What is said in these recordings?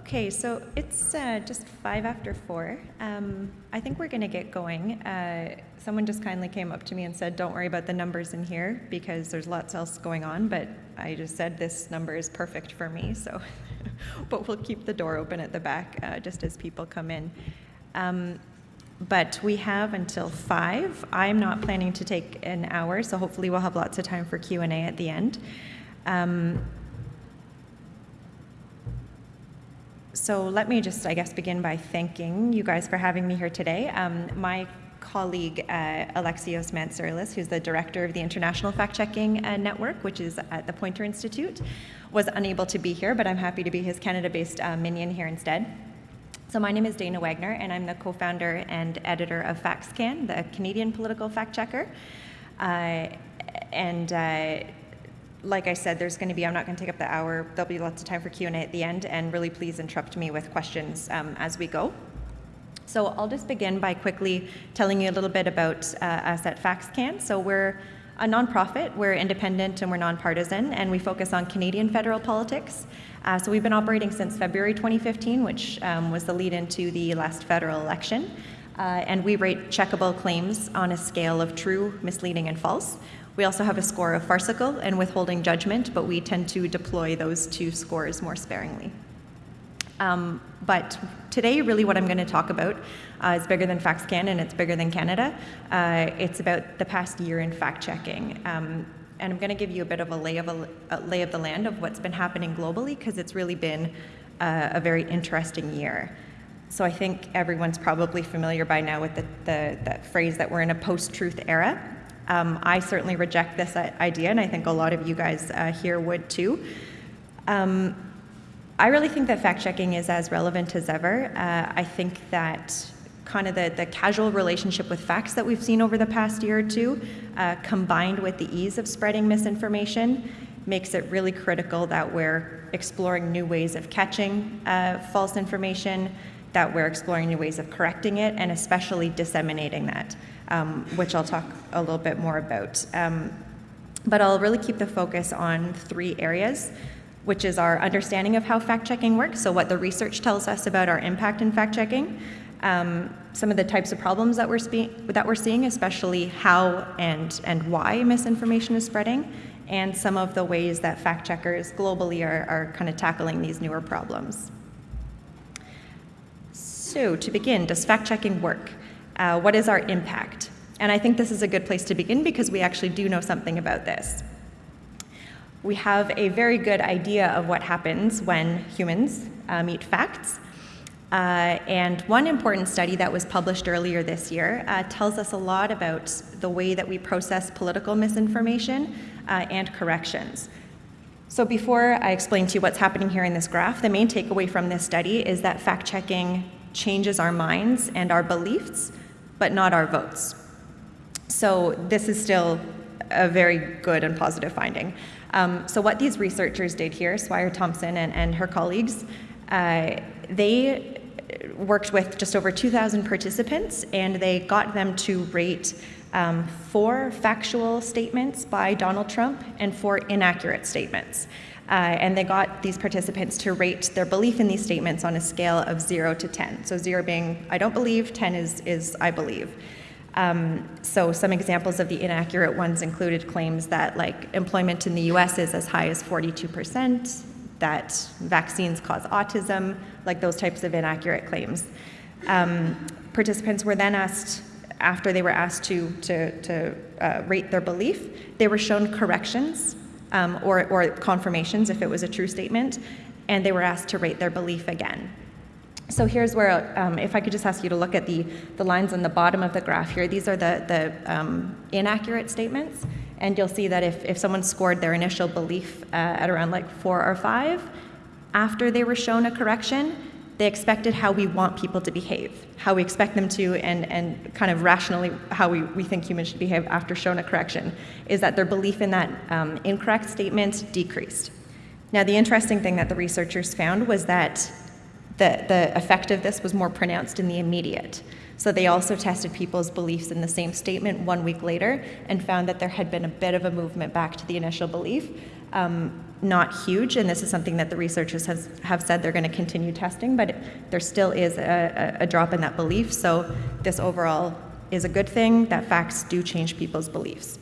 Okay, so it's uh, just five after four. Um, I think we're going to get going. Uh, someone just kindly came up to me and said, Don't worry about the numbers in here because there's lots else going on, but I just said this number is perfect for me, so. but we'll keep the door open at the back uh, just as people come in. Um, but we have until five. I'm not planning to take an hour, so hopefully we'll have lots of time for Q&A at the end. Um, so let me just, I guess, begin by thanking you guys for having me here today. Um, my colleague, uh, Alexios Mantzarlis, who's the director of the International Fact Checking uh, Network, which is at the Poynter Institute, was unable to be here, but I'm happy to be his Canada-based uh, minion here instead. So my name is Dana Wagner, and I'm the co-founder and editor of FactsCan, the Canadian political fact checker. Uh, and uh, like I said, there's going to be, I'm not going to take up the hour, there'll be lots of time for Q&A at the end, and really please interrupt me with questions um, as we go. So I'll just begin by quickly telling you a little bit about uh, us at FactsCan. So we're a nonprofit, we're independent and we're nonpartisan, and we focus on Canadian federal politics. Uh, so we've been operating since February 2015, which um, was the lead into the last federal election. Uh, and we rate checkable claims on a scale of true, misleading, and false. We also have a score of farcical and withholding judgment, but we tend to deploy those two scores more sparingly. Um, but today, really what I'm going to talk about uh, is bigger than FactsCan and it's bigger than Canada. Uh, it's about the past year in fact-checking. Um, and I'm going to give you a bit of a lay of, a, a lay of the land of what's been happening globally because it's really been uh, a very interesting year. So I think everyone's probably familiar by now with the, the, the phrase that we're in a post-truth era. Um, I certainly reject this idea, and I think a lot of you guys uh, here would too. Um, I really think that fact checking is as relevant as ever. Uh, I think that kind of the, the casual relationship with facts that we've seen over the past year or two, uh, combined with the ease of spreading misinformation, makes it really critical that we're exploring new ways of catching uh, false information, that we're exploring new ways of correcting it, and especially disseminating that um, which I'll talk a little bit more about. Um, but I'll really keep the focus on three areas, which is our understanding of how fact-checking works, so what the research tells us about our impact in fact-checking, um, some of the types of problems that we're, that we're seeing, especially how and, and why misinformation is spreading, and some of the ways that fact checkers globally are, are kind of tackling these newer problems. So to begin, does fact checking work? Uh, what is our impact? And I think this is a good place to begin because we actually do know something about this. We have a very good idea of what happens when humans uh, meet facts. Uh, and one important study that was published earlier this year uh, tells us a lot about the way that we process political misinformation uh, and corrections. So before I explain to you what's happening here in this graph, the main takeaway from this study is that fact-checking changes our minds and our beliefs but not our votes. So this is still a very good and positive finding. Um, so what these researchers did here, Swire Thompson and, and her colleagues, uh, they worked with just over 2,000 participants and they got them to rate um, four factual statements by Donald Trump and four inaccurate statements. Uh, and they got these participants to rate their belief in these statements on a scale of zero to 10. So zero being, I don't believe, 10 is, is I believe. Um, so some examples of the inaccurate ones included claims that like employment in the US is as high as 42%, that vaccines cause autism, like those types of inaccurate claims. Um, participants were then asked, after they were asked to, to, to uh, rate their belief, they were shown corrections um, or, or confirmations if it was a true statement, and they were asked to rate their belief again. So here's where, um, if I could just ask you to look at the, the lines on the bottom of the graph here, these are the, the um, inaccurate statements, and you'll see that if, if someone scored their initial belief uh, at around like four or five, after they were shown a correction, they expected how we want people to behave, how we expect them to, and, and kind of rationally how we, we think humans should behave after shown a correction, is that their belief in that um, incorrect statement decreased. Now, the interesting thing that the researchers found was that the, the effect of this was more pronounced in the immediate. So they also tested people's beliefs in the same statement one week later and found that there had been a bit of a movement back to the initial belief. Um, not huge, and this is something that the researchers has, have said they're going to continue testing, but it, there still is a, a, drop in that belief. So this overall is a good thing that facts do change people's beliefs.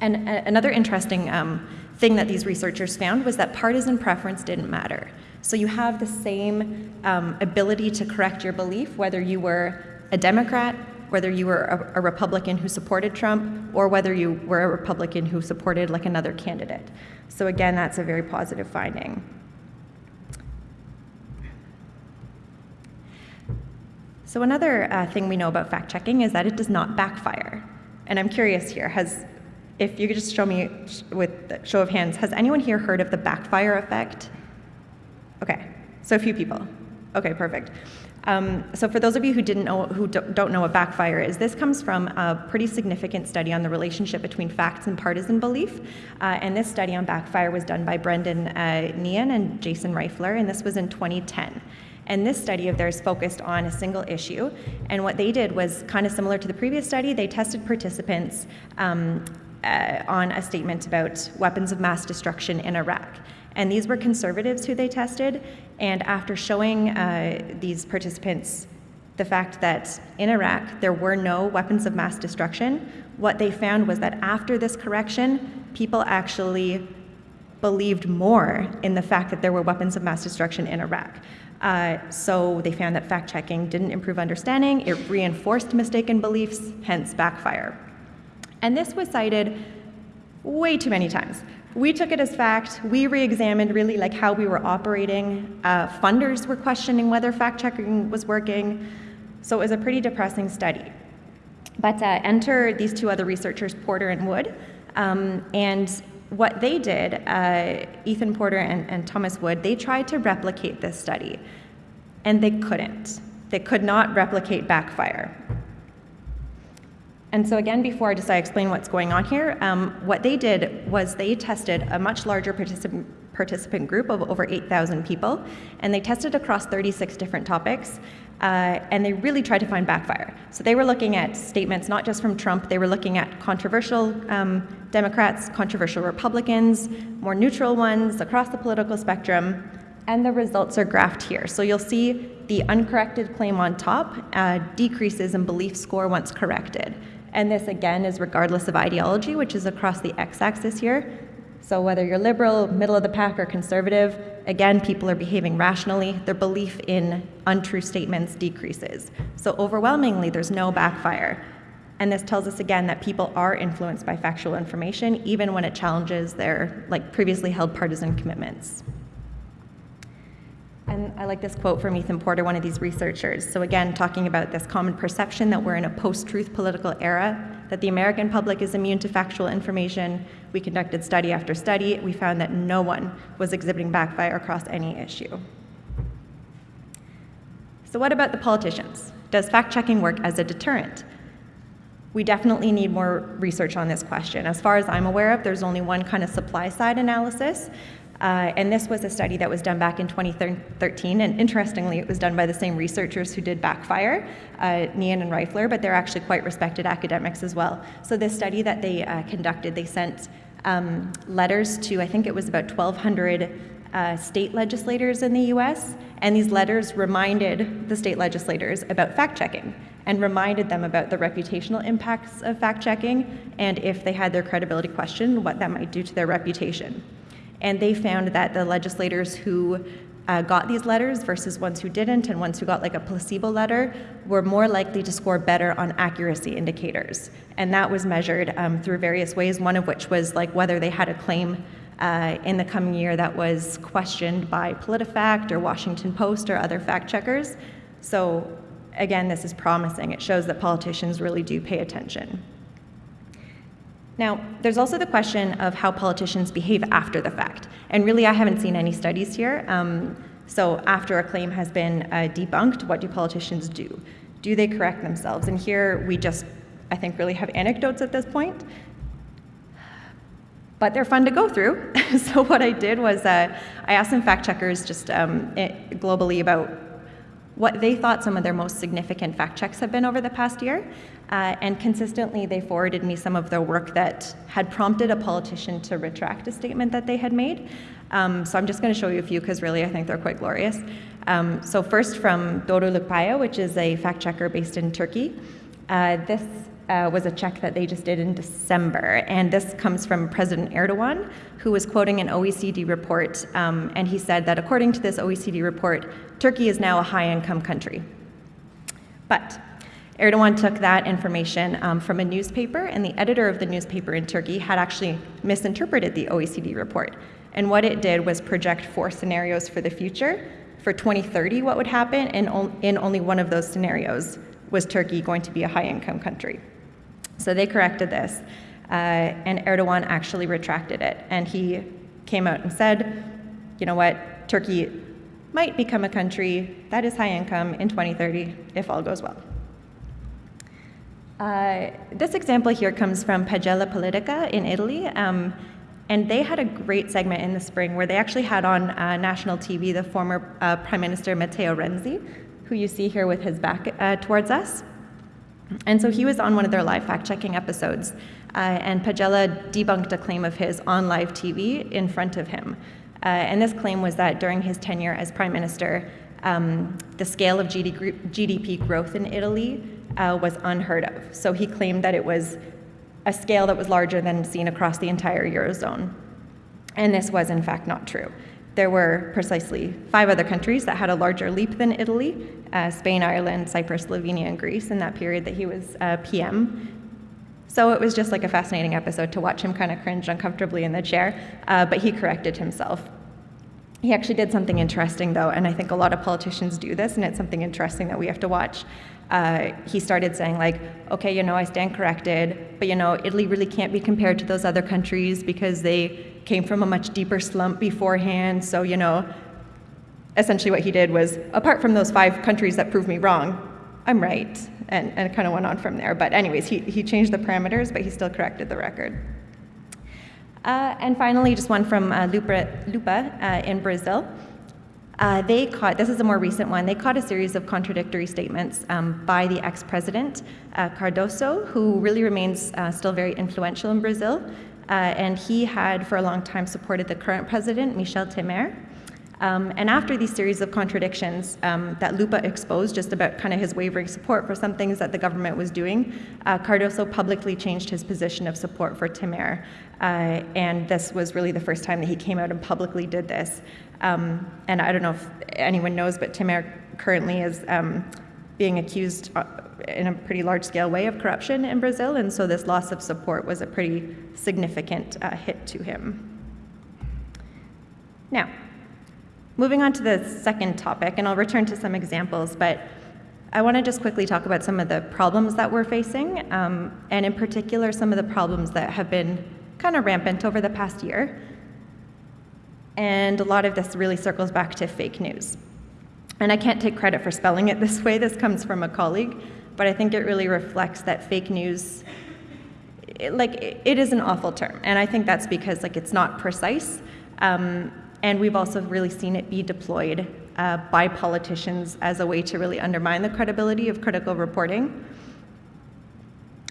And a, another interesting um, thing that these researchers found was that partisan preference didn't matter. So you have the same um, ability to correct your belief, whether you were a Democrat, whether you were a, a, Republican who supported Trump, or whether you were a Republican who supported like another candidate. So again, that's a very positive finding. So another uh, thing we know about fact checking is that it does not backfire. And I'm curious here, has, if you could just show me with show of hands, has anyone here heard of the backfire effect? Okay, so a few people. Okay, perfect. Um, so for those of you who didn't know, who don't know what backfire is, this comes from a pretty significant study on the relationship between facts and partisan belief. Uh, and this study on backfire was done by Brendan uh, Nyhan and Jason Reifler, and this was in 2010. And this study of theirs focused on a single issue. And what they did was kind of similar to the previous study. They tested participants um, uh, on a statement about weapons of mass destruction in Iraq. And these were conservatives who they tested. And after showing uh, these participants the fact that in Iraq there were no weapons of mass destruction, what they found was that after this correction, people actually believed more in the fact that there were weapons of mass destruction in Iraq. Uh, so they found that fact checking didn't improve understanding, it reinforced mistaken beliefs, hence backfire. And this was cited way too many times. We took it as fact. We re-examined really like how we were operating. Uh, funders were questioning whether fact-checking was working. So it was a pretty depressing study. But uh, enter these two other researchers, Porter and Wood. Um, and what they did, uh, Ethan Porter and, and Thomas Wood, they tried to replicate this study. And they couldn't. They could not replicate backfire. And so again, before I just I explain what's going on here, um, what they did was they tested a much larger participant, participant group of over 8,000 people, and they tested across 36 different topics, uh, and they really tried to find backfire. So they were looking at statements not just from Trump, they were looking at controversial um, Democrats, controversial Republicans, more neutral ones across the political spectrum, and the results are graphed here. So you'll see the uncorrected claim on top uh, decreases in belief score once corrected. And this again is regardless of ideology, which is across the x-axis here. So whether you're liberal, middle of the pack, or conservative, again, people are behaving rationally. Their belief in untrue statements decreases. So overwhelmingly, there's no backfire. And this tells us again that people are influenced by factual information, even when it challenges their like previously held partisan commitments. And I like this quote from Ethan Porter, one of these researchers. So again, talking about this common perception that we're in a post-truth political era, that the American public is immune to factual information. We conducted study after study. We found that no one was exhibiting backfire across any issue. So what about the politicians? Does fact-checking work as a deterrent? We definitely need more research on this question. As far as I'm aware of, there's only one kind of supply side analysis, uh, and this was a study that was done back in 2013, and interestingly, it was done by the same researchers who did Backfire, uh, Nyhan and Reifler, but they're actually quite respected academics as well. So this study that they uh, conducted, they sent um, letters to, I think it was about 1,200 uh, state legislators in the US, and these letters reminded the state legislators about fact-checking and reminded them about the reputational impacts of fact-checking and if they had their credibility questioned, what that might do to their reputation. And they found that the legislators who uh, got these letters versus ones who didn't and ones who got like a placebo letter were more likely to score better on accuracy indicators. And that was measured um, through various ways, one of which was like whether they had a claim uh, in the coming year that was questioned by PolitiFact or Washington Post or other fact checkers. So again, this is promising. It shows that politicians really do pay attention. Now, there's also the question of how politicians behave after the fact. And really, I haven't seen any studies here. Um, so after a claim has been uh, debunked, what do politicians do? Do they correct themselves? And here we just, I think, really have anecdotes at this point. But they're fun to go through. so what I did was uh, I asked some fact checkers just um, globally about what they thought some of their most significant fact checks have been over the past year. Uh, and consistently, they forwarded me some of their work that had prompted a politician to retract a statement that they had made. Um, so I'm just going to show you a few because really I think they're quite glorious. Um, so first from Doğruluk Payı, which is a fact checker based in Turkey. Uh, this uh, was a check that they just did in December, and this comes from President Erdogan, who was quoting an OECD report, um, and he said that according to this OECD report, Turkey is now a high-income country. But Erdogan took that information um, from a newspaper, and the editor of the newspaper in Turkey had actually misinterpreted the OECD report. And what it did was project four scenarios for the future. For 2030, what would happen? And in only one of those scenarios was Turkey going to be a high income country. So they corrected this, uh, and Erdogan actually retracted it. And he came out and said, you know what, Turkey might become a country that is high income in 2030 if all goes well. Uh, this example here comes from Pagella Politica in Italy. Um, and they had a great segment in the spring where they actually had on uh, national TV the former uh, Prime Minister Matteo Renzi, who you see here with his back uh, towards us. And so he was on one of their live fact checking episodes, uh, and Pagella debunked a claim of his on live TV in front of him. Uh, and this claim was that during his tenure as Prime Minister, um, the scale of GDP growth in Italy uh, was unheard of. So he claimed that it was a scale that was larger than seen across the entire Eurozone. And this was, in fact, not true. There were precisely five other countries that had a larger leap than Italy uh, Spain, Ireland, Cyprus, Slovenia, and Greece in that period that he was uh, PM. So it was just like a fascinating episode to watch him kind of cringe uncomfortably in the chair, uh, but he corrected himself. He actually did something interesting, though, and I think a lot of politicians do this, and it's something interesting that we have to watch. Uh, he started saying, like, okay, you know, I stand corrected, but you know, Italy really can't be compared to those other countries because they came from a much deeper slump beforehand. So, you know, essentially what he did was, apart from those five countries that proved me wrong, I'm right, and, and kind of went on from there. But anyways, he, he changed the parameters, but he still corrected the record. Uh, and finally, just one from uh, Lupa, Lupa uh, in Brazil. Uh, they caught, this is a more recent one, they caught a series of contradictory statements um, by the ex president, uh, Cardoso, who really remains uh, still very influential in Brazil. and he had, for a long time, supported the current president, Michel Temer. Um, and after these series of contradictions um, that Lupa exposed just about kind of his wavering support for some things that the government was doing, uh, Cardoso publicly changed his position of support for Temer. Uh, and this was really the first time that he came out and publicly did this. Um, and I don't know if anyone knows, but Temer currently is um, being accused uh, in a pretty large scale way of corruption in Brazil. And so this loss of support was a pretty significant uh, hit to him. Now, Moving on to the second topic, and I'll return to some examples, but I want to just quickly talk about some of the problems that we're facing, um, and in particular, some of the problems that have been kind of rampant over the past year. And a lot of this really circles back to fake news. And I can't take credit for spelling it this way, this comes from a colleague, but I think it really reflects that fake news, it, like, it, it is an awful term. And I think that's because, like, it's not precise. Um, and we've also really seen it be deployed uh, by politicians as a way to really undermine the credibility of critical reporting.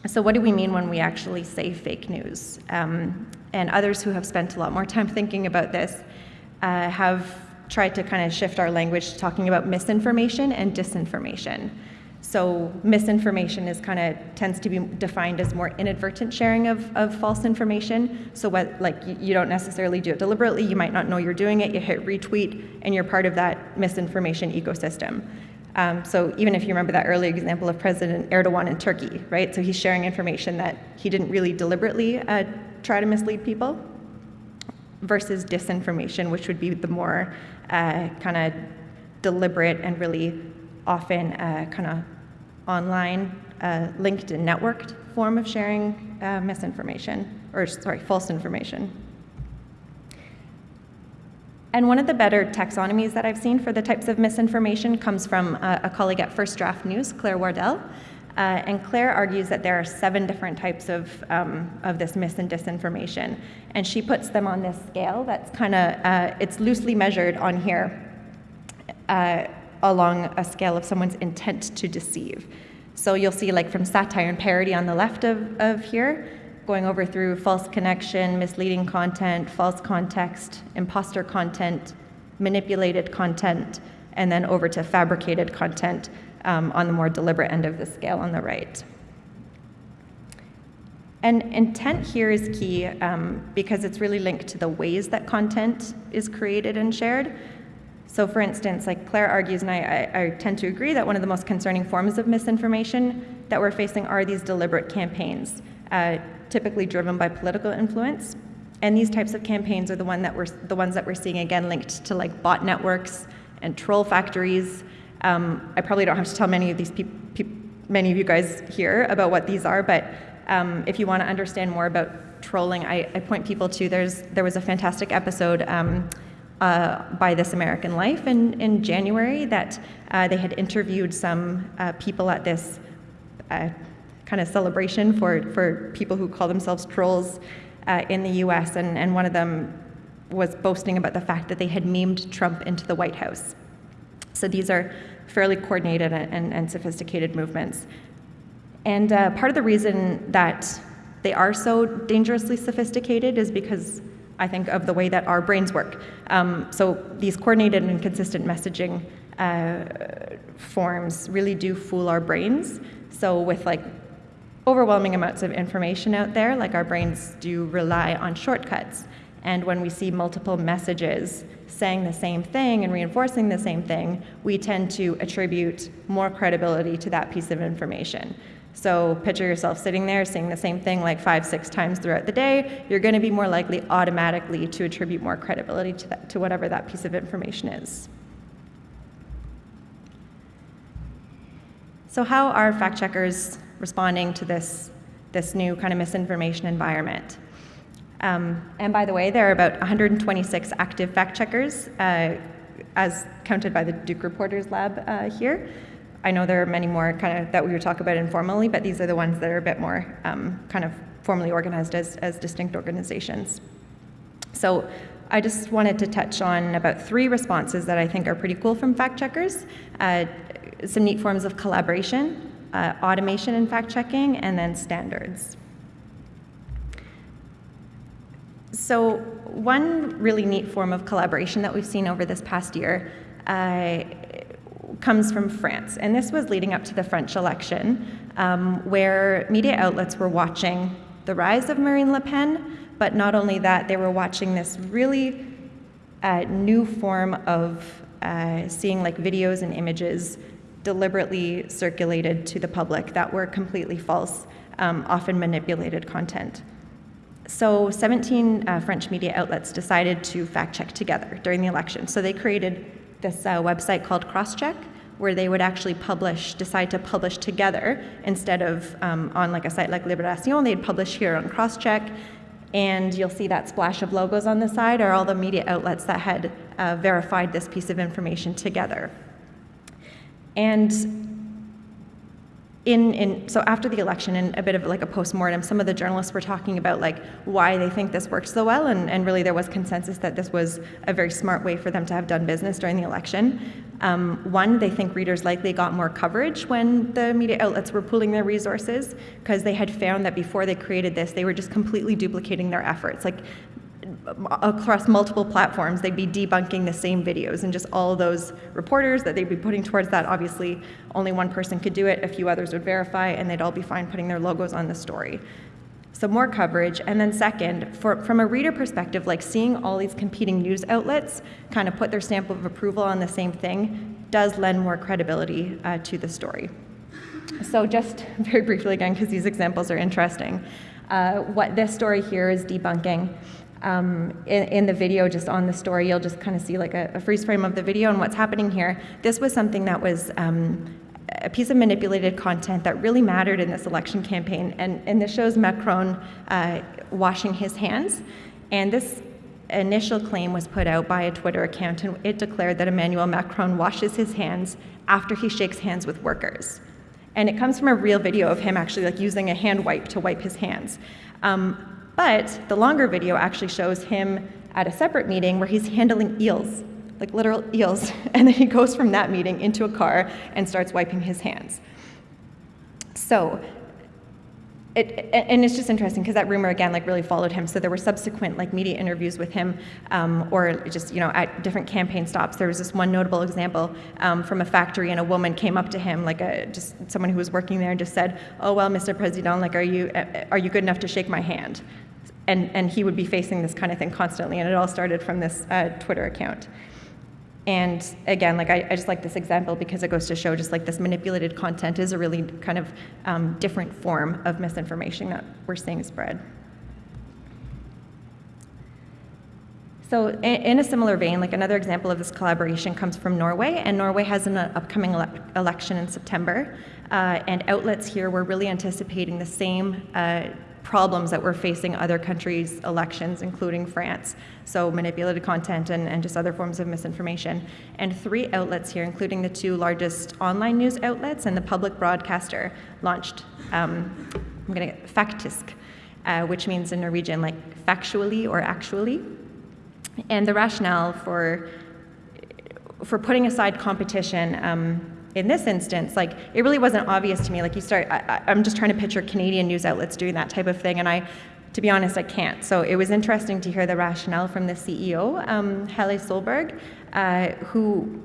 So, what do we mean when we actually say fake news? Um, and others who have spent a lot more time thinking about this uh, have tried to kind of shift our language to talking about misinformation and disinformation. So misinformation is kind of tends to be defined as more inadvertent sharing of, of false information. So what like you, you, don't necessarily do it deliberately, you might not know you're doing it, you hit retweet, and you're part of that misinformation ecosystem. Um, so even if you remember that early example of President Erdogan in Turkey, right? So he's sharing information that he didn't really deliberately uh, try to mislead people, versus disinformation, which would be the more uh, kind of deliberate and really often uh, kind of online, uh, linked and networked form of sharing uh, misinformation, or sorry, false information. And one of the better taxonomies that I've seen for the types of misinformation comes from a, a colleague at First Draft News, Claire Wardle. Uh, and Claire argues that there are seven different types of, um, of this mis and disinformation. And she puts them on this scale that's kind of, uh, it's loosely measured on here uh, along a scale of someone's intent to deceive. So you'll see like from satire and parody on the left of, of here, going over through false connection, misleading content, false context, imposter content, manipulated content, and then over to fabricated content um, on the more deliberate end of the scale on the right. And intent here is key um, because it's really linked to the ways that content is created and shared. So for instance, like Claire argues, and I, I, I, tend to agree, that one of the most concerning forms of misinformation that we're facing are these deliberate campaigns, uh, typically driven by political influence. And these types of campaigns are the, one that we're, the ones that we're seeing, again, linked to like bot networks and troll factories. Um, I probably don't have to tell many of these many of you guys here about what these are, but um, if you want to understand more about trolling, I, I, point people to there's there was a fantastic episode um, uh, by This American Life in, in January that uh, they had interviewed some uh, people at this uh, kind of celebration for, for people who call themselves trolls uh, in the US, and, and one of them was boasting about the fact that they had memed Trump into the White House. So these are fairly coordinated and, and, sophisticated movements. And uh, part of the reason that they are so dangerously sophisticated is because I think of the way that our brains work. Um, so these coordinated and consistent messaging uh, forms really do fool our brains. So with like overwhelming amounts of information out there, like our brains do rely on shortcuts. And when we see multiple messages saying the same thing and reinforcing the same thing, we tend to attribute more credibility to that piece of information. So picture yourself sitting there saying the same thing like five, six times throughout the day. You're going to be more likely automatically to attribute more credibility to, that, to whatever that piece of information is. So how are fact checkers responding to this, this new kind of misinformation environment? Um, and by the way, there are about 126 active fact checkers, uh, as counted by the Duke Reporters Lab uh, here. I know there are many more kind of that we would talk about informally, but these are the ones that are a bit more um, kind of formally organized as, as distinct organizations. So I just wanted to touch on about three responses that I think are pretty cool from fact checkers. Uh, some neat forms of collaboration, uh, automation in fact checking, and then standards. So one really neat form of collaboration that we've seen over this past year uh, comes from France. And this was leading up to the French election, um, where media outlets were watching the rise of Marine Le Pen, but not only that, they were watching this really uh, new form of uh, seeing like videos and images deliberately circulated to the public that were completely false, um, often manipulated content. So 17 uh, French media outlets decided to fact check together during the election. So they created this uh, website called Crosscheck, where they would actually publish, decide to publish together instead of um, on like a site like Libération, they'd publish here on Crosscheck, and you'll see that splash of logos on the side are all the media outlets that had uh, verified this piece of information together. And in, in, so after the election and a bit of like a post-mortem, some of the journalists were talking about like why they think this worked so well, and, and really there was consensus that this was a very smart way for them to have done business during the election. Um, one, they think readers likely got more coverage when the media outlets were pooling their resources because they had found that before they created this, they were just completely duplicating their efforts. Like across multiple platforms, they'd be debunking the same videos. And just all those reporters that they'd be putting towards that, obviously only one person could do it, a few others would verify, and they'd all be fine putting their logos on the story. So more coverage, and then second, for, from a reader perspective, like seeing all these competing news outlets kind of put their stamp of approval on the same thing does lend more credibility uh, to the story. So just very briefly again, because these examples are interesting, uh, what this story here is debunking um, in, in, the video, just on the story, you'll just kind of see like a, a, freeze frame of the video and what's happening here. This was something that was um, a piece of manipulated content that really mattered in this election campaign. And, and this shows Macron uh, washing his hands. And this initial claim was put out by a Twitter account, and it declared that Emmanuel Macron washes his hands after he shakes hands with workers. And it comes from a real video of him actually like using a hand wipe to wipe his hands. Um, but the longer video actually shows him at a separate meeting where he's handling eels, like literal eels, and then he goes from that meeting into a car and starts wiping his hands. so it, and it's just interesting because that rumor again like really followed him. So there were subsequent like media interviews with him um, or just you know at different campaign stops. There was this one notable example um, from a factory and a woman came up to him like a just someone who was working there and just said oh well mr president like are you are you good enough to shake my hand and and he would be facing this kind of thing constantly and it all started from this uh, twitter account and again, like I, I, just like this example because it goes to show just like this manipulated content is a really kind of um, different form of misinformation that we're seeing spread. So in, a similar vein, like another example of this collaboration comes from Norway, and Norway has an upcoming ele election in September, uh, and outlets here were really anticipating the same uh, problems that we're facing other countries' elections, including France. So manipulated content and, and just other forms of misinformation. And three outlets here, including the two largest online news outlets and the public broadcaster, launched, um, I'm gonna get Faktisk, uh, which means in Norwegian like factually or actually. And the rationale for, for putting aside competition um, in this instance, like it really wasn't obvious to me. Like you start, I, am just trying to picture Canadian news outlets doing that type of thing, and I, to be honest, I can't. So it was interesting to hear the rationale from the CEO, um, Helje Solberg, uh, who,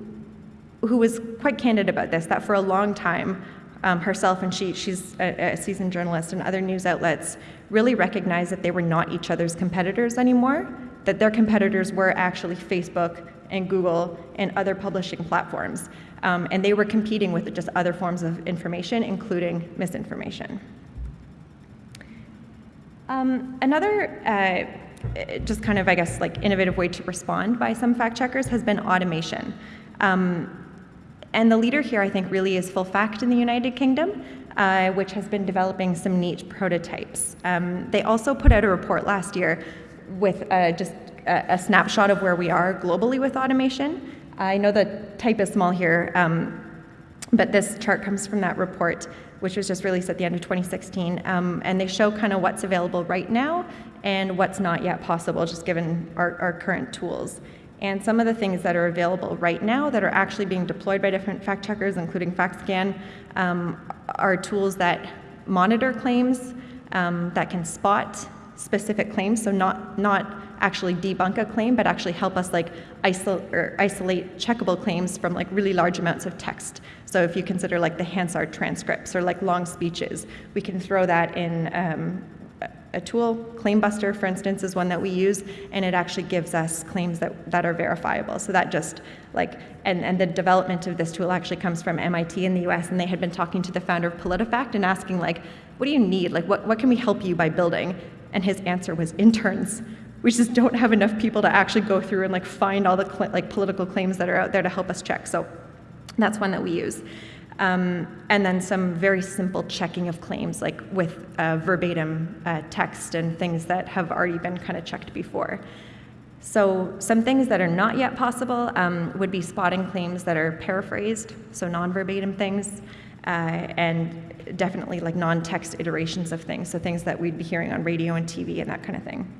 who was quite candid about this. That for a long time, um, herself and she, she's a, a seasoned journalist, and other news outlets really recognized that they were not each other's competitors anymore. That their competitors were actually Facebook and Google and other publishing platforms. Um, and they were competing with just other forms of information, including misinformation. Um, another uh, just kind of, I guess, like innovative way to respond by some fact checkers has been automation. Um, and the leader here, I think, really is Full Fact in the United Kingdom, uh, which has been developing some neat prototypes. Um, they also put out a report last year with uh, just a, a, snapshot of where we are globally with automation. I know the type is small here, um, but this chart comes from that report, which was just released at the end of 2016. Um, and they show kind of what's available right now and what's not yet possible, just given our, our current tools. And some of the things that are available right now that are actually being deployed by different fact checkers, including FactsCan, um, are tools that monitor claims, um, that can spot specific claims, so not, not actually debunk a claim, but actually help us like isolate, or isolate checkable claims from like really large amounts of text. So if you consider like the Hansard transcripts or like long speeches, we can throw that in um, a tool, Claimbuster, for instance, is one that we use, and it actually gives us claims that, that are verifiable. So that just like, and, and the development of this tool actually comes from MIT in the US, and they had been talking to the founder of PolitiFact and asking like, what do you need? Like, what, what can we help you by building? And his answer was interns. We just don't have enough people to actually go through and like find all the like political claims that are out there to help us check. So that's one that we use. Um, and then some very simple checking of claims, like with uh, verbatim uh, text and things that have already been kind of checked before. So some things that are not yet possible um, would be spotting claims that are paraphrased, so non-verbatim things, uh, and definitely like non-text iterations of things, so things that we'd be hearing on radio and TV and that kind of thing.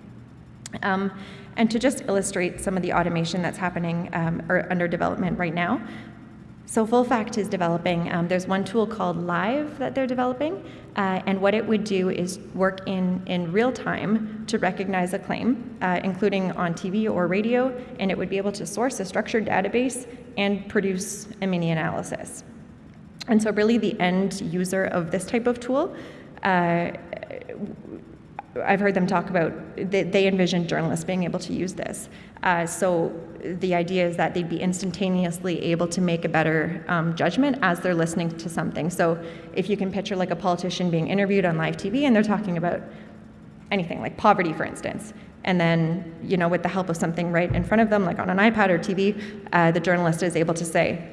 Um, and to just illustrate some of the automation that's happening um, or under development right now, so Full Fact is developing, um, there's one tool called Live that they're developing, uh, and what it would do is work in, in real time to recognize a claim, uh, including on TV or radio, and it would be able to source a structured database and produce a mini analysis. And so really the end user of this type of tool, uh, I've heard them talk about, they, they envision journalists being able to use this. Uh, so the idea is that they'd be instantaneously able to make a better um, judgment as they're listening to something. So if you can picture like a politician being interviewed on live TV and they're talking about anything, like poverty, for instance, and then, you know, with the help of something right in front of them, like on an iPad or TV, uh, the journalist is able to say,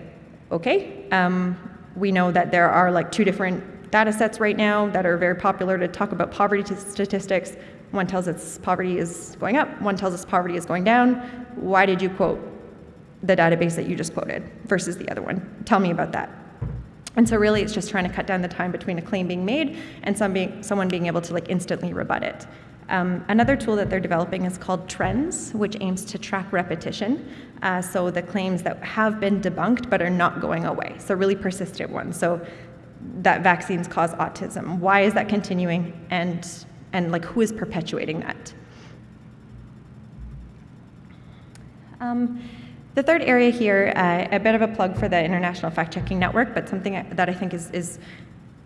okay, um, we know that there are like two different data sets right now that are very popular to talk about poverty statistics. One tells us poverty is going up, one tells us poverty is going down. Why did you quote the database that you just quoted versus the other one? Tell me about that. And so really it's just trying to cut down the time between a claim being made and some being, someone being able to like instantly rebut it. Um, another tool that they're developing is called Trends, which aims to track repetition. Uh, so the claims that have been debunked but are not going away, so really persistent ones. So that vaccines cause autism. Why is that continuing? And, and like who is perpetuating that? Um, the third area here, uh, a bit of a plug for the International Fact Checking Network, but something that I think is, is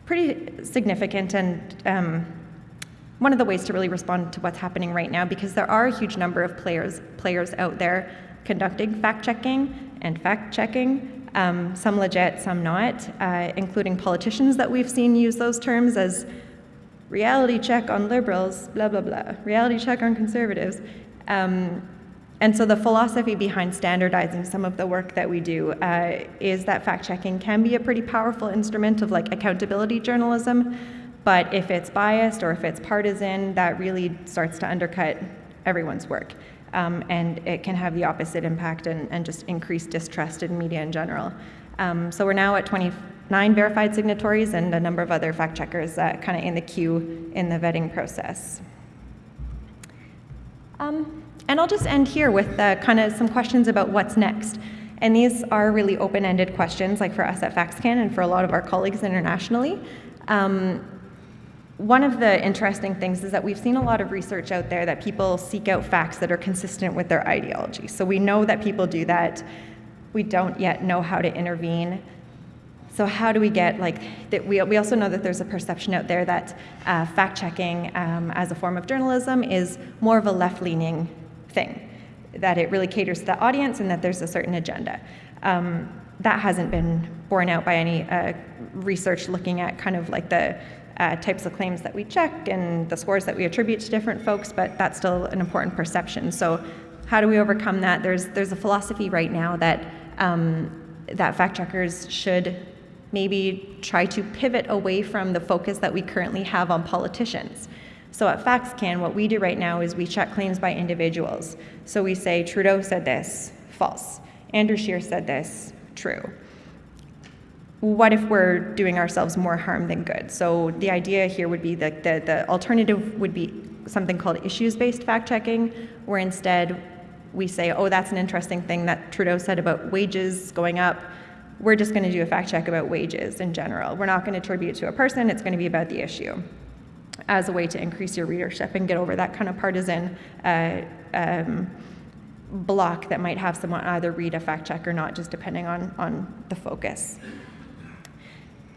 pretty significant and um, one of the ways to really respond to what's happening right now because there are a huge number of players, players out there conducting fact checking and fact checking, um, some legit, some not, uh, including politicians that we've seen use those terms as reality check on liberals, blah, blah, blah, reality check on conservatives. Um, and so the philosophy behind standardizing some of the work that we do uh, is that fact checking can be a pretty powerful instrument of like accountability journalism, but if it's biased or if it's partisan, that really starts to undercut everyone's work. Um, and it can have the opposite impact and, and, just increase distrust in media in general. Um, so we're now at 29 verified signatories and a number of other fact checkers uh, kind of in the queue in the vetting process. Um, and I'll just end here with uh, kind of some questions about what's next. And these are really open-ended questions, like for us at FactsCan and for a lot of our colleagues internationally. Um, one of the interesting things is that we've seen a lot of research out there that people seek out facts that are consistent with their ideology. So we know that people do that. We don't yet know how to intervene. So how do we get like that? We, we also know that there's a perception out there that uh, fact checking um, as a form of journalism is more of a left-leaning thing, that it really caters to the audience and that there's a certain agenda. Um, that hasn't been borne out by any uh, research looking at kind of like the uh, types of claims that we check and the scores that we attribute to different folks, but that's still an important perception. So how do we overcome that? There's, there's a philosophy right now that, um, that fact checkers should maybe try to pivot away from the focus that we currently have on politicians. So at FactsCan, what we do right now is we check claims by individuals. So we say Trudeau said this, false. Andrew Scheer said this, true what if we're doing ourselves more harm than good? So the idea here would be that the, the alternative would be something called issues-based fact-checking, where instead we say, oh, that's an interesting thing that Trudeau said about wages going up. We're just going to do a fact check about wages in general. We're not going to attribute to a person. It's going to be about the issue as a way to increase your readership and get over that kind of partisan uh, um, block that might have someone either read a fact check or not, just depending on, on the focus.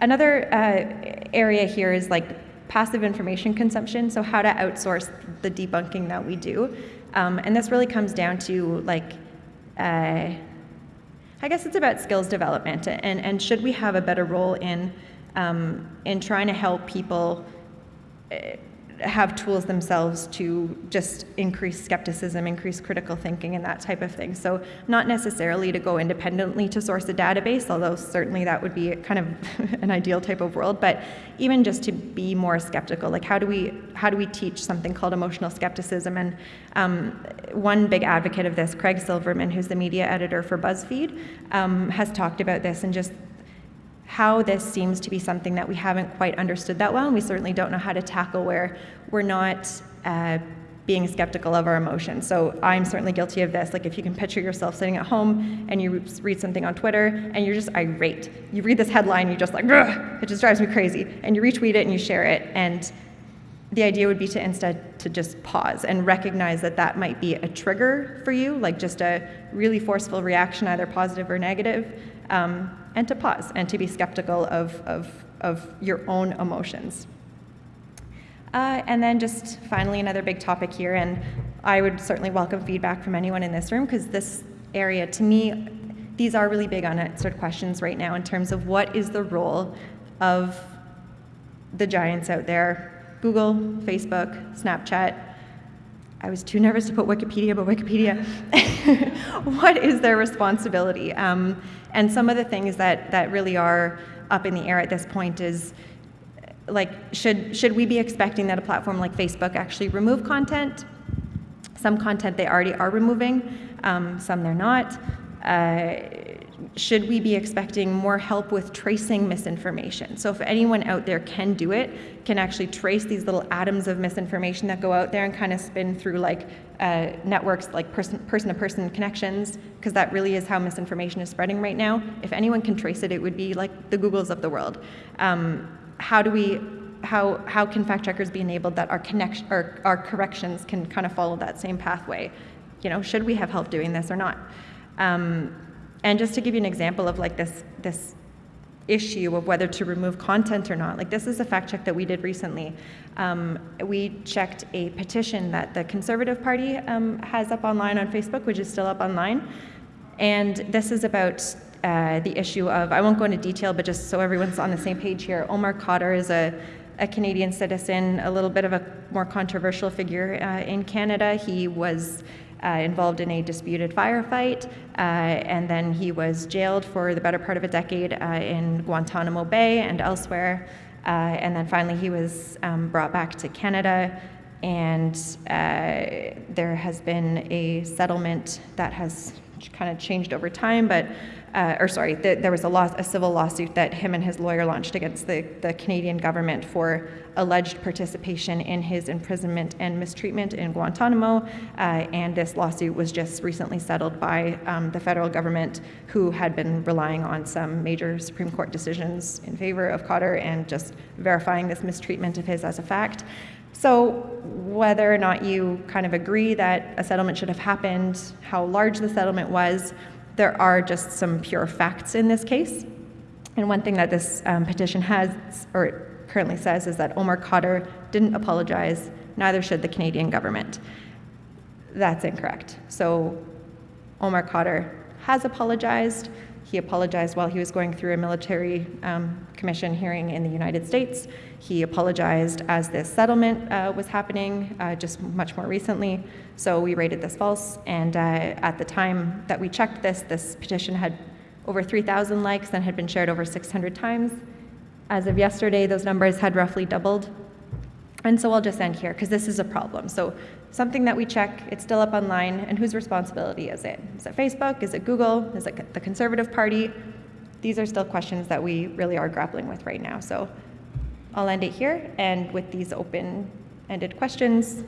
Another uh, area here is like passive information consumption, so how to outsource the debunking that we do. Um, and this really comes down to like, uh, I guess it's about skills development and, and should we have a better role in, um, in trying to help people uh, have tools themselves to just increase skepticism, increase critical thinking, and that type of thing. So not necessarily to go independently to source a database, although certainly that would be kind of an ideal type of world, but even just to be more skeptical. Like how do we, how do we teach something called emotional skepticism? And um, one big advocate of this, Craig Silverman, who's the media editor for BuzzFeed, um, has talked about this and just how this seems to be something that we haven't quite understood that well, and we certainly don't know how to tackle where we're not uh, being skeptical of our emotions. So I'm certainly guilty of this. Like if you can picture yourself sitting at home and you read something on Twitter and you're just irate. You read this headline, you're just like, it just drives me crazy. And you retweet it and you share it. And the idea would be to instead to just pause and recognize that that might be a trigger for you, like just a really forceful reaction, either positive or negative, um, and to pause and to be skeptical of, of, of your own emotions. Uh, and then just finally another big topic here, and I would certainly welcome feedback from anyone in this room because this area, to me, these are really big unanswered questions right now in terms of what is the role of the giants out there, Google, Facebook, Snapchat, I was too nervous to put Wikipedia, but Wikipedia, what is their responsibility? Um, and some of the things that, that really are up in the air at this point is, like, should, should we be expecting that a platform like Facebook actually remove content? Some content they already are removing, um, some they're not. Uh, should we be expecting more help with tracing misinformation? So if anyone out there can do it, can actually trace these little atoms of misinformation that go out there and kind of spin through like uh, networks, like person, person-to-person connections, because that really is how misinformation is spreading right now. If anyone can trace it, it would be like the Googles of the world. Um, how do we how, how can fact checkers be enabled that our, connection, our, our corrections can kind of follow that same pathway? You know, should we have help doing this or not? Um, and just to give you an example of like this, this issue of whether to remove content or not, like this is a fact check that we did recently. Um, we checked a petition that the Conservative Party um, has up online on Facebook, which is still up online. And this is about uh, the issue of, I won't go into detail, but just so everyone's on the same page here, Omar Khadr is a, a Canadian citizen, a little bit of a more controversial figure uh, in Canada. He was uh, involved in a disputed firefight, uh, and then he was jailed for the better part of a decade uh, in Guantanamo Bay and elsewhere. Uh, and then finally, he was um, brought back to Canada, and uh, there has been a settlement that has kind of changed over time, but uh, or sorry, the, there was a, law, a civil lawsuit that him and his lawyer launched against the, the Canadian government for alleged participation in his imprisonment and mistreatment in Guantanamo. Uh, and this lawsuit was just recently settled by um, the federal government, who had been relying on some major Supreme Court decisions in favor of Khadr and just verifying this mistreatment of his as a fact. So, whether or not you kind of agree that a settlement should have happened, how large the settlement was, there are just some pure facts in this case. And one thing that this um, petition has, or currently says, is that Omar Khadr didn't apologize, neither should the Canadian government. That's incorrect. So Omar Khadr has apologized. He apologized while he was going through a military um, commission hearing in the United States. He apologized as this settlement uh, was happening uh, just much more recently. So we rated this false. And uh, at the time that we checked this, this petition had over 3,000 likes and had been shared over 600 times. As of yesterday, those numbers had roughly doubled. And so I'll just end here because this is a problem. So something that we check, it's still up online, and whose responsibility is it? Is it Facebook? Is it Google? Is it the Conservative Party? These are still questions that we really are grappling with right now. So I'll end it here, and with these open-ended questions,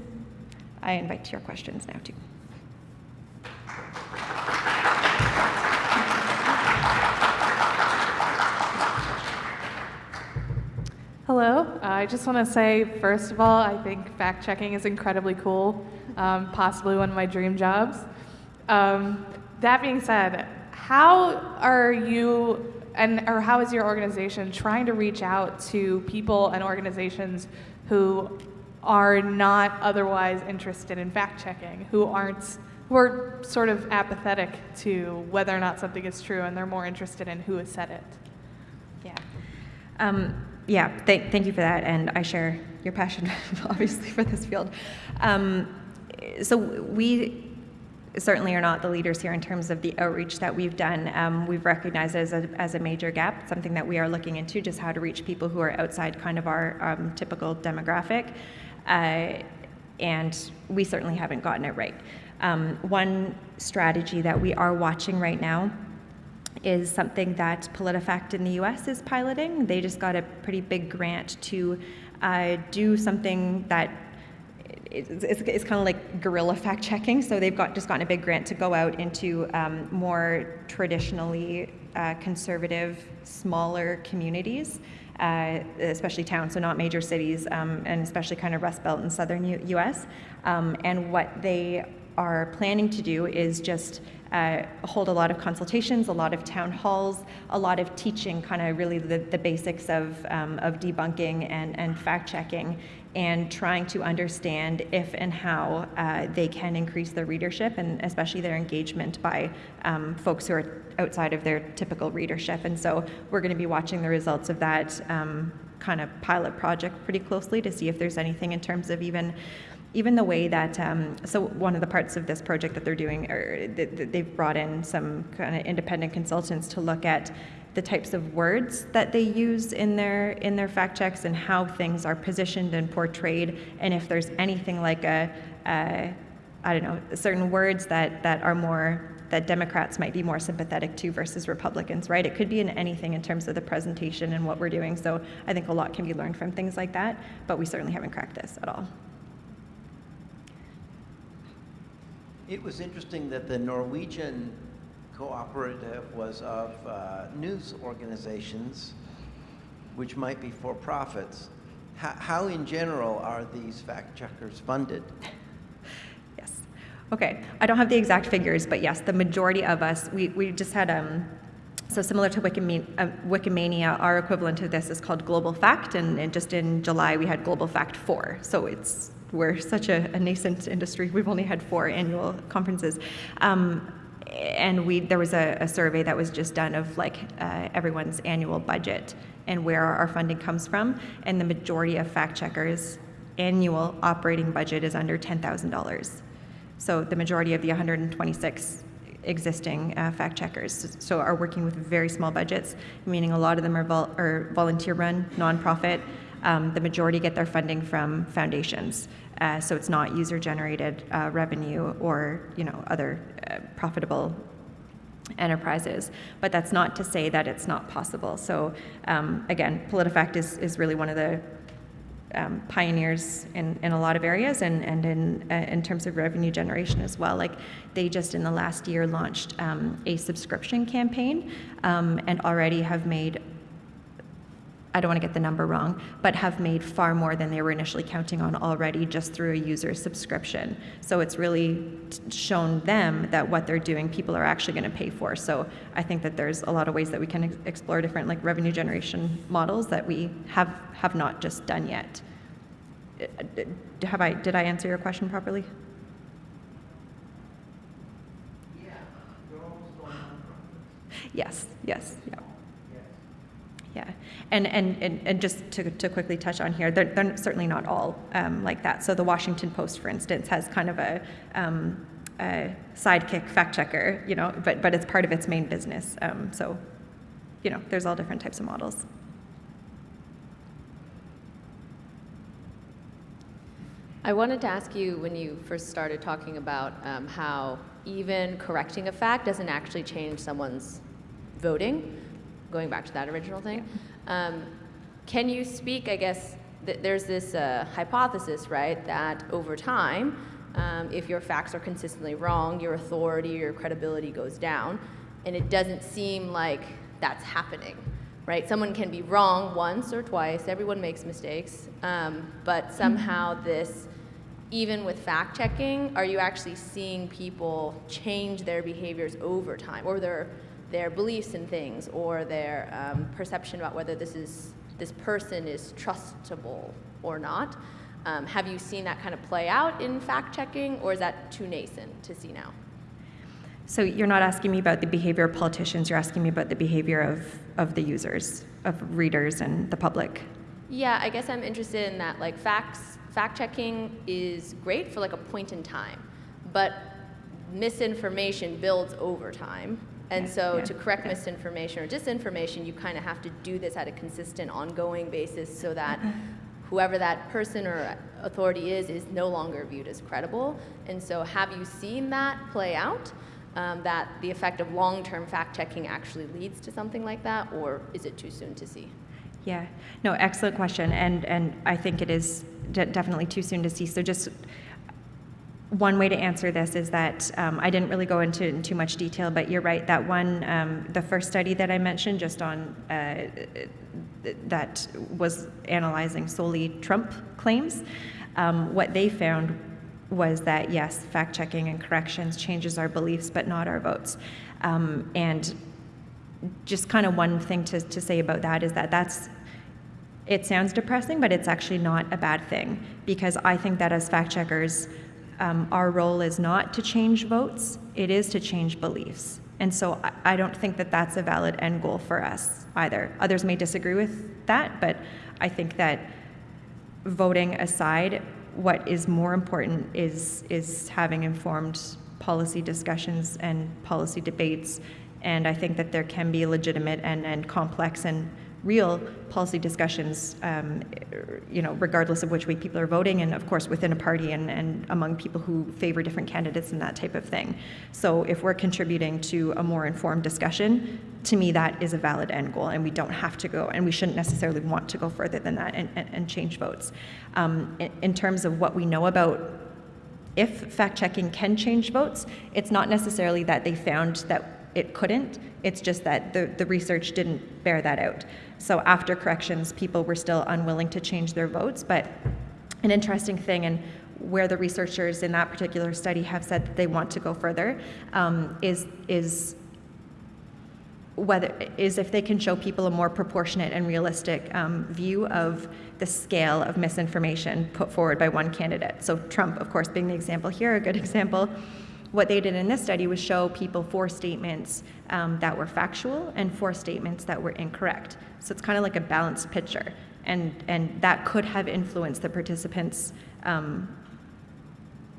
I invite your questions now too. Hello. I just want to say, first of all, I think fact checking is incredibly cool, um, possibly one of my dream jobs. Um, that being said, how are you and or how is your organization trying to reach out to people and organizations who are not otherwise interested in fact checking, who aren't who are sort of apathetic to whether or not something is true and they're more interested in who has said it? Yeah. Um, yeah, th- thank you for that, and I share your passion, obviously, for this field. Um, so we certainly are not the leaders here in terms of the outreach that we've done. Um, we've recognized it as a, as a major gap, something that we are looking into, just how to reach people who are outside kind of our um, typical demographic. Uh, and we certainly haven't gotten it right. Um, one strategy that we are watching right now is something that PolitiFact in the US is piloting. They just got a pretty big grant to uh, do something that it's, it's, it's kind of like guerrilla fact checking. So they've got just gotten a big grant to go out into um, more traditionally uh, conservative, smaller communities, uh, especially towns, so not major cities, um, and especially kind of Rust Belt in southern U- US. Um, and what they are planning to do is just uh, hold a lot of consultations, a lot of town halls, a lot of teaching, kind of really the, the basics of, um, of debunking and, and fact checking, and trying to understand if and how uh, they can increase their readership and especially their engagement by um, folks who are outside of their typical readership. And so we're going to be watching the results of that um, kind of pilot project pretty closely to see if there's anything in terms of even even the way that um, so one of the parts of this project that they're doing they've brought in some kind of independent consultants to look at the types of words that they use in their in their fact checks and how things are positioned and portrayed and if there's anything like a, a I don't know, certain words that, that are more, that Democrats might be more sympathetic to versus Republicans, right? It could be in anything in terms of the presentation and what we're doing. So I think a lot can be learned from things like that, but we certainly haven't cracked this at all. It was interesting that the Norwegian cooperative was of uh, news organizations, which might be for profits. How, how, in general, are these fact checkers funded? Yes. Okay. I don't have the exact figures, but yes, the majority of us, we, we just had, um, so similar to uh, Wikimania, our equivalent of this is called Global Fact, and, and just in July we had Global Fact 4. So it's we're such a, a, nascent industry. We've only had four annual conferences. Um, and we there was a, a, survey that was just done of like uh, everyone's annual budget and where our funding comes from and the majority of fact checkers annual operating budget is under $10,000 so the majority of the 126 existing uh, fact checkers so are working with very small budgets meaning a lot of them are, vol- are volunteer run nonprofit um, the majority get their funding from foundations. Uh, so it's not user-generated uh, revenue or you know other uh, profitable enterprises. But that's not to say that it's not possible. So um, again, PolitiFact is, is really one of the um, pioneers in, in a lot of areas and, and in, uh, in terms of revenue generation as well. Like they just in the last year launched um, a subscription campaign um, and already have made I don't want to get the number wrong, but have made far more than they were initially counting on already just through a user subscription. So it's really shown them that what they're doing, people are actually going to pay for. So I think that there's a lot of ways that we can ex- explore different like revenue generation models that we have have not just done yet. Uh, have I did I answer your question properly? Yeah, you're almost going on. Yes. Yes. Yeah. Yeah, and, and, and, and just to, to quickly touch on here, they're, they're certainly not all um, like that. So the Washington Post, for instance, has kind of a, um, a sidekick fact checker, you know, but, but it's part of its main business. Um, so, you know, there's all different types of models. I wanted to ask you when you first started talking about um, how even correcting a fact doesn't actually change someone's voting going back to that original thing. Um, can you speak, I guess, th- there's this uh, hypothesis, right, that over time, um, if your facts are consistently wrong, your authority, your credibility goes down, and it doesn't seem like that's happening, right? Someone can be wrong once or twice, everyone makes mistakes, um, but somehow this, even with fact checking, are you actually seeing people change their behaviors over time, or their their beliefs in things or their um, perception about whether this is this person is trustable or not. Um, have you seen that kind of play out in fact checking, or is that too nascent to see now? So you're not asking me about the behavior of politicians. You're asking me about the behavior of of the users, of readers, and the public. Yeah, I guess I'm interested in that. Like facts, fact checking is great for like a point in time, but misinformation builds over time and so to correct misinformation or disinformation, you kind of have to do this at a consistent, ongoing basis so that mm-hmm. whoever that person or authority is is no longer viewed as credible. And so have you seen that play out? Um, that the effect of long-term fact-checking actually leads to something like that, or is it too soon to see? Yeah, no, excellent question, and and I think it is de- definitely too soon to see. So just one way to answer this is that um, I didn't really go into in too much detail, but you're right. That one, um, the first study that I mentioned, just on uh, that was analyzing solely Trump claims, um, what they found was that yes, fact checking and corrections changes our beliefs, but not our votes. Um, and just kind of one thing to, to say about that is that that's it sounds depressing, but it's actually not a bad thing because I think that as fact checkers um, our role is not to change votes, it is to change beliefs. And so I, I don't think that that's a valid end goal for us either. Others may disagree with that, but I think that voting aside, what is more important is, is having informed policy discussions and policy debates. And I think that there can be legitimate and, and complex and real policy discussions, um, you know, regardless of which way people are voting, and of course within a party and, and among people who favor different candidates and that type of thing. So if we're contributing to a more informed discussion, to me that is a valid end goal, and we don't have to go, and we shouldn't necessarily want to go further than that and, and, and change votes. Um, in, in terms of what we know about if fact checking can change votes, it's not necessarily that they found that it couldn't, it's just that the, the research didn't bear that out. So after corrections, people were still unwilling to change their votes, but an interesting thing, and where the researchers in that particular study have said that they want to go further, um, is, is whether is if they can show people a more proportionate and realistic um, view of the scale of misinformation put forward by one candidate. So Trump, of course, being the example here, a good example. What they did in this study was show people four statements um, that were factual and four statements that were incorrect. So it's kind of like a balanced picture, and and that could have influenced the participants' um,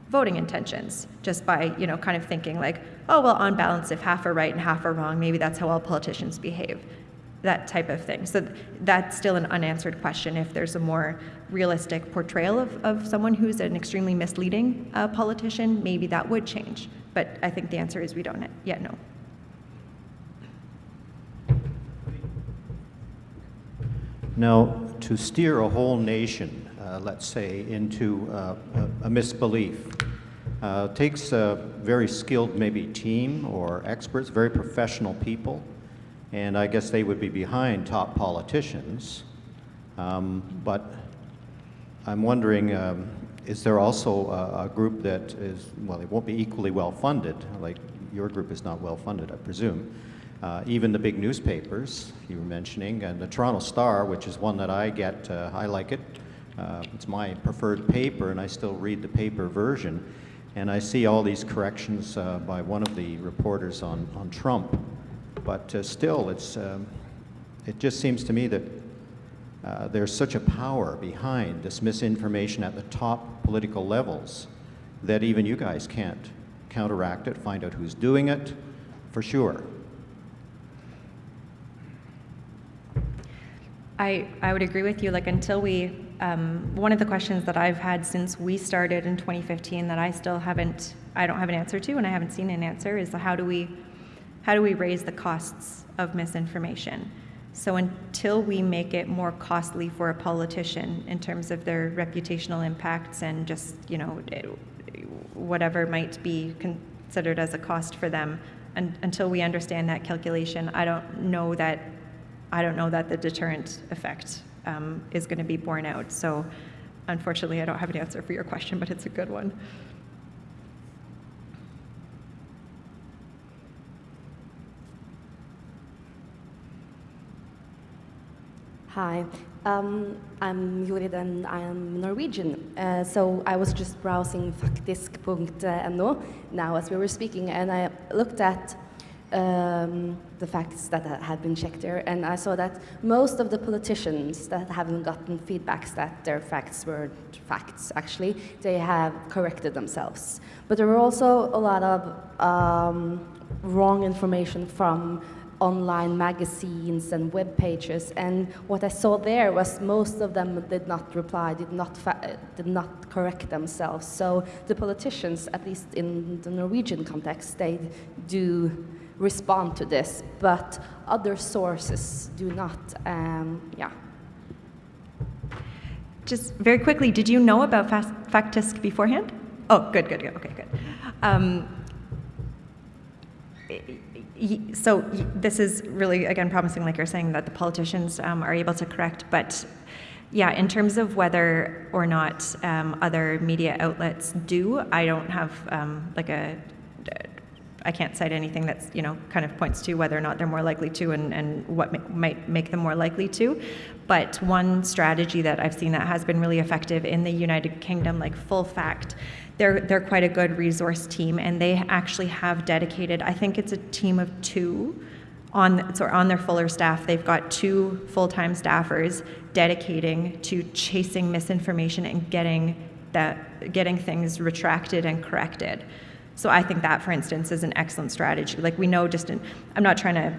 voting intentions just by you know kind of thinking like oh well on balance if half are right and half are wrong maybe that's how all politicians behave. That type of thing. So that's still an unanswered question if there's a more realistic portrayal of, of someone who's an extremely misleading uh, politician maybe that would change. But i think the answer is we don't yet know now to steer a whole nation uh, let's say, into uh, a, a, misbelief. Uh, takes a very skilled, maybe team or experts, very professional people, and I guess they would be behind top politicians. Um, but I'm wondering, um, is there also a, a, group that is, well, it won't be equally well funded, like your group is not well funded, I presume. Uh, even the big newspapers you were mentioning, and the Toronto Star, which is one that I get, uh, I like it, uh, it's my preferred paper, and I still read the paper version. And I see all these corrections uh, by one of the reporters on, on Trump. But uh, still, it's, um, it just seems to me that uh, there's such a power behind this misinformation at the top political levels that even you guys can't counteract it, find out who's doing it, for sure. I, I would agree with you. Like until we um, one of the questions that I've had since we started in 2015 that I still haven't, I don't have an answer to, and I haven't seen an answer, is how do we, how do we raise the costs of misinformation? So until we make it more costly for a politician in terms of their reputational impacts and just, you know, whatever might be considered as a cost for them, and until we understand that calculation, I don't know that, I don't know that the deterrent effect um, is going to be borne out. So unfortunately, I don't have an answer for your question, but it's a good one. Hi, um, I'm Jorid and I'm Norwegian. Uh, so I was just browsing faktisk.no now as we were speaking, and I looked at um, the facts that had been checked there, and I saw that most of the politicians that haven't gotten feedbacks that their facts were facts, actually, they have corrected themselves. But there were also a lot of um, wrong information from online magazines and web pages, and what I saw there was most of them did not reply, did not, did not correct themselves. So the politicians, at least in the Norwegian context, they do respond to this, but other sources do not. Um, yeah. Just very quickly, did you know about Faktisk beforehand? Oh, good, good, good. Okay, good. Um, so this is really, again, promising, like you're saying, that the politicians um, are able to correct, but yeah, in terms of whether or not um, other media outlets do, I don't have um, like a I can't cite anything that's, you know, kind of points to whether or not they're more likely to and, and what ma might make them more likely to. But one strategy that I've seen that has been really effective in the United Kingdom, like Full Fact, they're, they're quite a good resource team and they actually have dedicated, I think it's a team of two on, so on their fuller staff, they've got two full-time staffers dedicating to chasing misinformation and getting that, getting things retracted and corrected. So I think that, for instance, is an excellent strategy. Like we know just in, I'm not trying to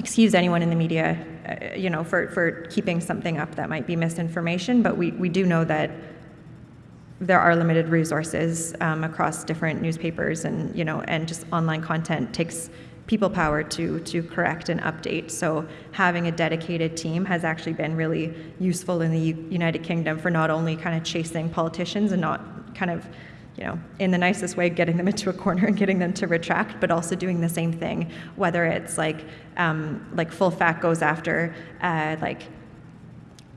excuse anyone in the media, uh, you know, for, for keeping something up that might be misinformation, but we, we do know that there are limited resources um, across different newspapers and, you know, and just online content takes people power to, to correct and update. So having a dedicated team has actually been really useful in the U- United Kingdom for not only kind of chasing politicians and not kind of you know, in the nicest way, getting them into a corner and getting them to retract, but also doing the same thing, whether it's like, um, like Full Fact goes after uh, like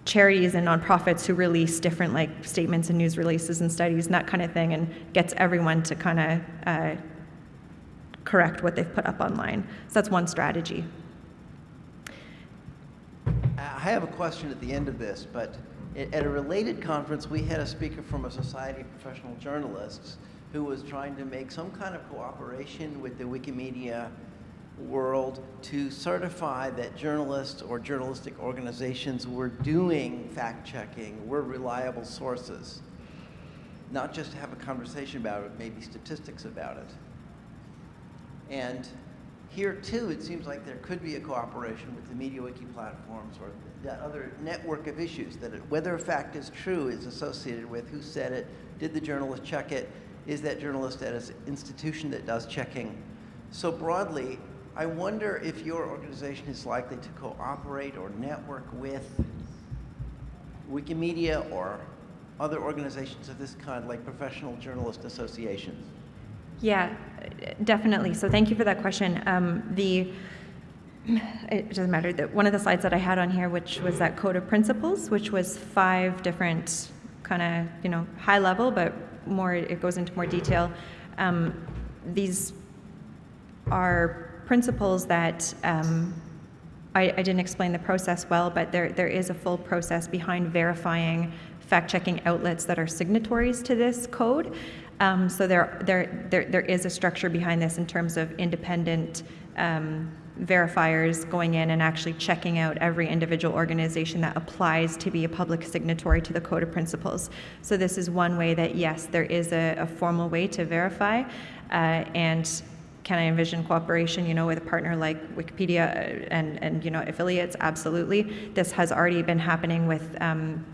charities and nonprofits who release different like statements and news releases and studies and that kind of thing, and gets everyone to kind of uh, correct what they've put up online. So that's one strategy. I have a question at the end of this, but at a related conference, we had a speaker from a Society of Professional Journalists who was trying to make some kind of cooperation with the Wikimedia world to certify that journalists or journalistic organizations were doing fact-checking, were reliable sources. Not just to have a conversation about it, maybe statistics about it. And here too, it seems like there could be a cooperation with the MediaWiki platforms or that other network of issues that whether a fact is true is associated with who said it, did the journalist check it, is that journalist at an institution that does checking. So broadly, I wonder if your organization is likely to cooperate or network with Wikimedia or other organizations of this kind, like professional journalist associations. Yeah, definitely. So thank you for that question. Um, the it doesn't matter. that one of the slides that I had on here, which was that code of principles, which was five different kind of you know high level, but more it goes into more detail. Um, these are principles that um, I, I, didn't explain the process well, but there there is a full process behind verifying fact-checking outlets that are signatories to this code. Um, so there, there, there, there is a structure behind this in terms of independent um, verifiers going in and actually checking out every individual organization that applies to be a public signatory to the Code of Principles. So this is one way that, yes, there is a, a formal way to verify. Uh, and can I envision cooperation, you know, with a partner like Wikipedia uh, and, and you know, affiliates? Absolutely. This has already been happening with um,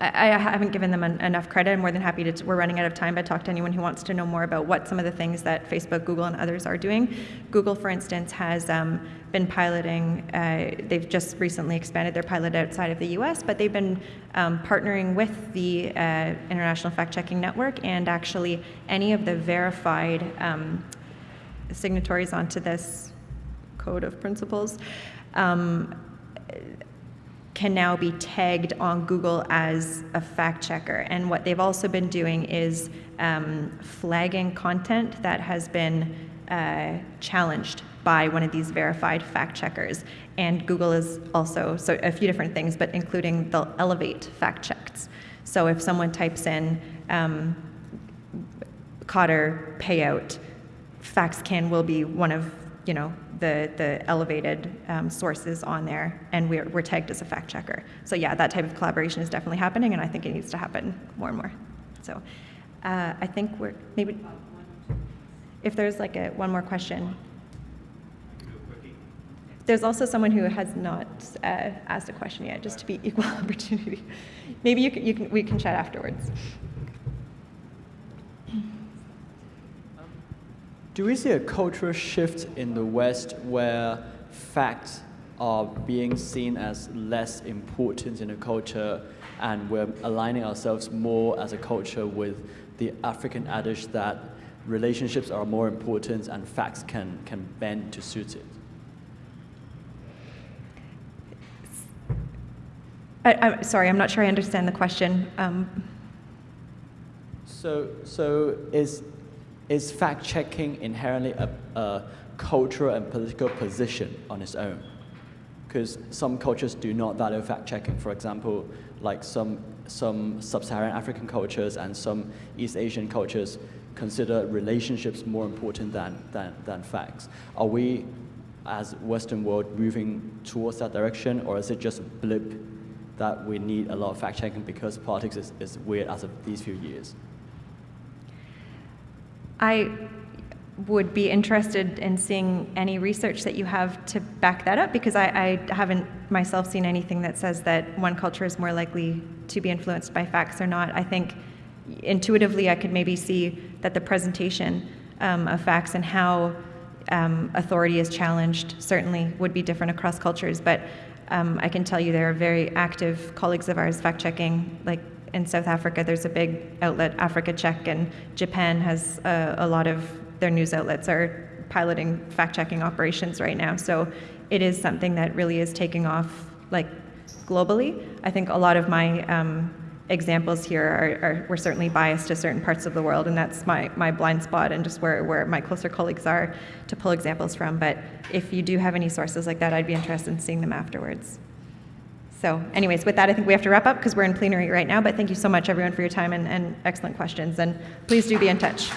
I, I haven't given them en enough credit. I'm more than happy to, we're running out of time, but talk to anyone who wants to know more about what some of the things that Facebook, Google, and others are doing. Google, for instance, has um, been piloting, uh, they've just recently expanded their pilot outside of the US, but they've been um, partnering with the uh, International Fact Checking Network and actually any of the verified um, signatories onto this code of principles. Can now be tagged on Google as a fact checker. And what they've also been doing is um, flagging content that has been uh, challenged by one of these verified fact checkers. And Google is also, so a few different things, but including the Elevate fact checks. So if someone types in um, Khadr payout, FactsCan will be one of, you know, the, the elevated um, sources on there, and we're, we're tagged as a fact checker. So yeah, that type of collaboration is definitely happening, and I think it needs to happen more and more. So uh, I think we're maybe, if there's like a, one more question. There's also someone who has not uh, asked a question yet, just to be equal opportunity. Maybe you can, you can, we can chat afterwards. Do we see a cultural shift in the West where facts are being seen as less important in the culture and we're aligning ourselves more as a culture with the African adage that relationships are more important and facts can, can bend to suit it? I, am sorry, I'm not sure I understand the question. Um, so, so is is fact checking inherently a, a cultural and political position on its own? Because some cultures do not value fact checking. For example, like some, some sub Saharan African cultures and some East Asian cultures consider relationships more important than, than, than facts. Are we, as Western world, moving towards that direction, or is it just a blip that we need a lot of fact checking because politics is, is weird as of these few years? I, would be interested in seeing any research that you have to back that up because I, I haven't myself seen anything that says that one culture is more likely to be influenced by facts or not. I think intuitively I could maybe see that the presentation um, of facts and how um, authority is challenged certainly would be different across cultures, but um, I can tell you there are very active colleagues of ours fact checking, like in South Africa, there's a big outlet, Africa Check, and Japan has a, a lot of their news outlets are piloting fact checking operations right now. So it is something that really is taking off like globally. I think a lot of my um, examples here are, are we're certainly biased to certain parts of the world, and that's my, my blind spot and just where, where my closer colleagues are to pull examples from. But if you do have any sources like that, I'd be interested in seeing them afterwards. So anyways, with that, I think we have to wrap up because we're in plenary right now, but thank you so much, everyone, for your time and, and excellent questions, and please do be in touch.